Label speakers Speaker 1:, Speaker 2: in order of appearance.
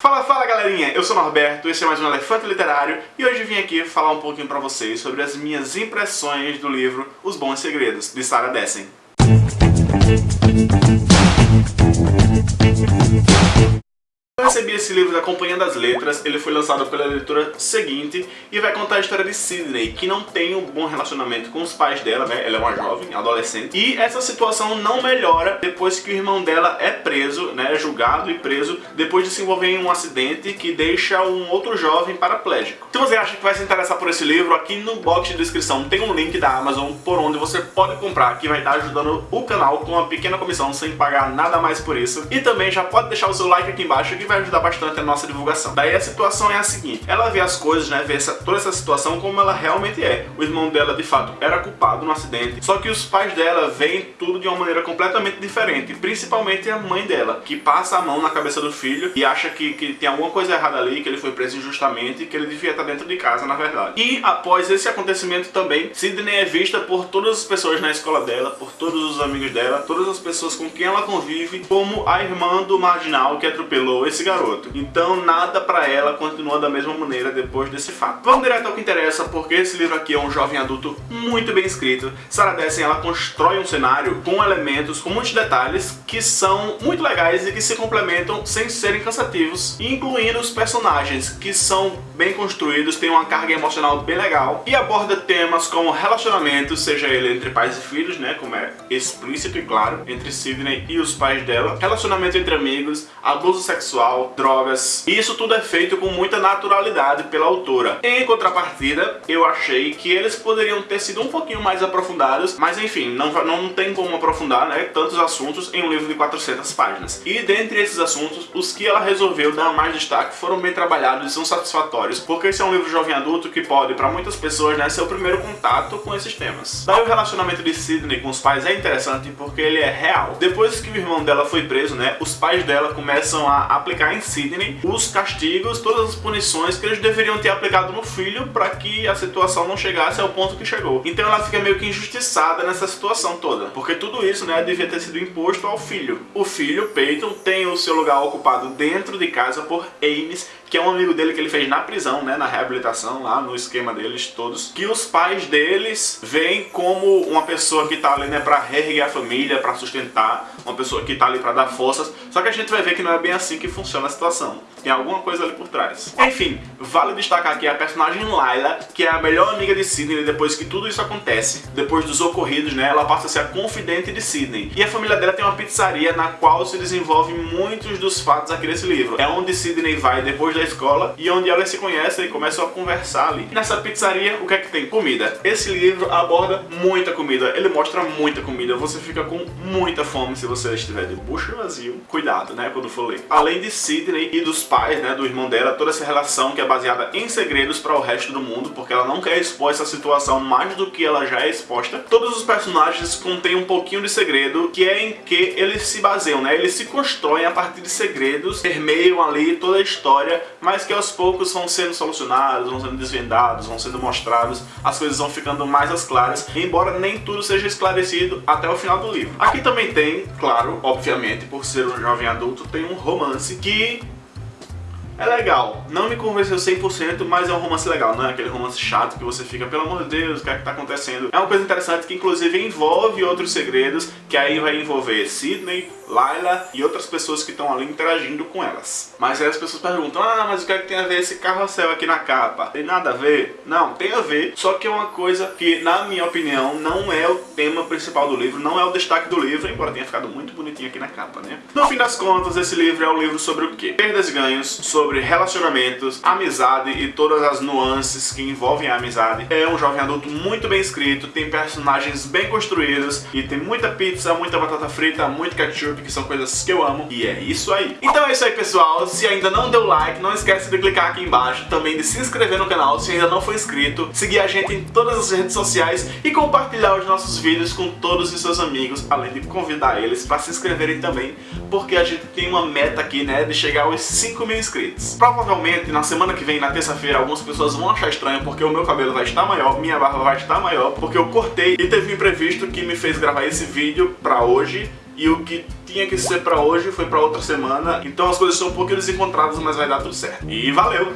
Speaker 1: Fala, fala galerinha, eu sou o Norberto, esse é mais um Elefante Literário e hoje vim aqui falar um pouquinho pra vocês sobre as minhas impressões do livro Os Bons Segredos, de Sarah Dessen. Recebi esse livro da Companhia das Letras, ele foi lançado pela editora seguinte e vai contar a história de Sidney, que não tem um bom relacionamento com os pais dela, né? Ela é uma jovem, adolescente, e essa situação não melhora depois que o irmão dela é preso, né? É julgado e preso depois de se envolver em um acidente que deixa um outro jovem paraplégico. Se você acha que vai se interessar por esse livro, aqui no box de descrição tem um link da Amazon por onde você pode comprar, que vai estar ajudando o canal com uma pequena comissão sem pagar nada mais por isso. E também já pode deixar o seu like aqui embaixo que vai ajudar bastante a nossa divulgação. Daí a situação é a seguinte, ela vê as coisas, né, vê essa, toda essa situação como ela realmente é. O irmão dela, de fato, era culpado no acidente, só que os pais dela veem tudo de uma maneira completamente diferente, principalmente a mãe dela, que passa a mão na cabeça do filho e acha que, que tem alguma coisa errada ali, que ele foi preso injustamente, que ele devia estar dentro de casa, na verdade. E após esse acontecimento também, Sidney é vista por todas as pessoas na escola dela, por todos os amigos dela, todas as pessoas com quem ela convive, como a irmã do marginal que atropelou esse garoto. Então nada pra ela continua da mesma maneira depois desse fato. Vamos direto ao que interessa, porque esse livro aqui é um jovem adulto muito bem escrito. Sarah Dessen, ela constrói um cenário com elementos, com muitos detalhes que são muito legais e que se complementam sem serem cansativos, incluindo os personagens, que são bem construídos, tem uma carga emocional bem legal e aborda temas como relacionamento, seja ele entre pais e filhos, né, como é explícito e claro, entre Sidney e os pais dela, relacionamento entre amigos, abuso sexual, drogas. E isso tudo é feito com muita naturalidade pela autora. Em contrapartida, eu achei que eles poderiam ter sido um pouquinho mais aprofundados, mas enfim, não, não tem como aprofundar né, tantos assuntos em um livro de 400 páginas. E dentre esses assuntos, os que ela resolveu dar mais destaque foram bem trabalhados e são satisfatórios, porque esse é um livro jovem adulto que pode, para muitas pessoas, né, ser o primeiro contato com esses temas. Daí o relacionamento de Sidney com os pais é interessante porque ele é real. Depois que o irmão dela foi preso, né, os pais dela começam a aplicar em Sidney os castigos, todas as punições que eles deveriam ter aplicado no filho para que a situação não chegasse ao ponto que chegou. Então ela fica meio que injustiçada nessa situação toda, porque tudo isso né, devia ter sido imposto ao filho. O filho, Peyton, tem o seu lugar ocupado dentro de casa por Ames, que é um amigo dele que ele fez na prisão, né, na reabilitação, lá no esquema deles todos, que os pais deles veem como uma pessoa que tá ali, né, pra reerguer a família, pra sustentar, uma pessoa que tá ali pra dar forças, só que a gente vai ver que não é bem assim que funciona a situação. Tem alguma coisa ali por trás. Enfim, vale destacar aqui a personagem Layla, que é a melhor amiga de Sidney depois que tudo isso acontece, depois dos ocorridos, né, ela passa a ser a confidente de Sidney. E a família dela tem uma pizzaria na qual se desenvolvem muitos dos fatos aqui nesse livro. É onde Sidney vai depois da escola e onde elas se conhecem e começam a conversar ali. Nessa pizzaria, o que é que tem? Comida. Esse livro aborda muita comida, ele mostra muita comida, você fica com muita fome se você estiver de bucho vazio. Cuidado, né, quando for ler. Além de Sidney e dos pais, né, do irmão dela, toda essa relação que é baseada em segredos para o resto do mundo, porque ela não quer expor essa situação mais do que ela já é exposta. Todos os personagens contêm um pouquinho de segredo, que é em que eles se baseiam, né, eles se constroem a partir de segredos, permeiam ali toda a história, mas que aos poucos vão sendo solucionados, vão sendo desvendados, vão sendo mostrados, as coisas vão ficando mais às claras, embora nem tudo seja esclarecido até o final do livro. Aqui também tem, claro, obviamente, por ser um jovem adulto, tem um romance que é legal. Não me convenceu 100%, mas é um romance legal, não é aquele romance chato que você fica, pelo amor de Deus, o que é que tá acontecendo? É uma coisa interessante que inclusive envolve outros segredos, que aí vai envolver Sidney, Layla e outras pessoas que estão ali interagindo com elas. Mas aí as pessoas perguntam, ah, mas o que é que tem a ver esse carrossel aqui na capa? Tem nada a ver? Não, tem a ver, só que é uma coisa que, na minha opinião, não é o tema principal do livro, não é o destaque do livro, embora tenha ficado muito bonitinho aqui na capa, né? No fim das contas, esse livro é um livro sobre o quê? Perdas e ganhos, sobre relacionamentos, amizade e todas as nuances que envolvem a amizade. É um jovem adulto muito bem escrito, tem personagens bem construídos e tem muita pizza, muita batata frita, muito ketchup, que são coisas que eu amo, e é isso aí. Então é isso aí, pessoal. Se ainda não deu like, não esquece de clicar aqui embaixo, também de se inscrever no canal se ainda não for inscrito, seguir a gente em todas as redes sociais e compartilhar os nossos vídeos com todos os seus amigos, além de convidar eles para se inscreverem também, porque a gente tem uma meta aqui, né, de chegar aos 5 mil inscritos. Provavelmente, na semana que vem, na terça-feira, algumas pessoas vão achar estranho porque o meu cabelo vai estar maior, minha barba vai estar maior, porque eu cortei e teve um imprevisto que me fez gravar esse vídeo pra hoje, e o que tinha que ser pra hoje foi pra outra semana, então as coisas são um pouquinho desencontradas, mas vai dar tudo certo. E valeu!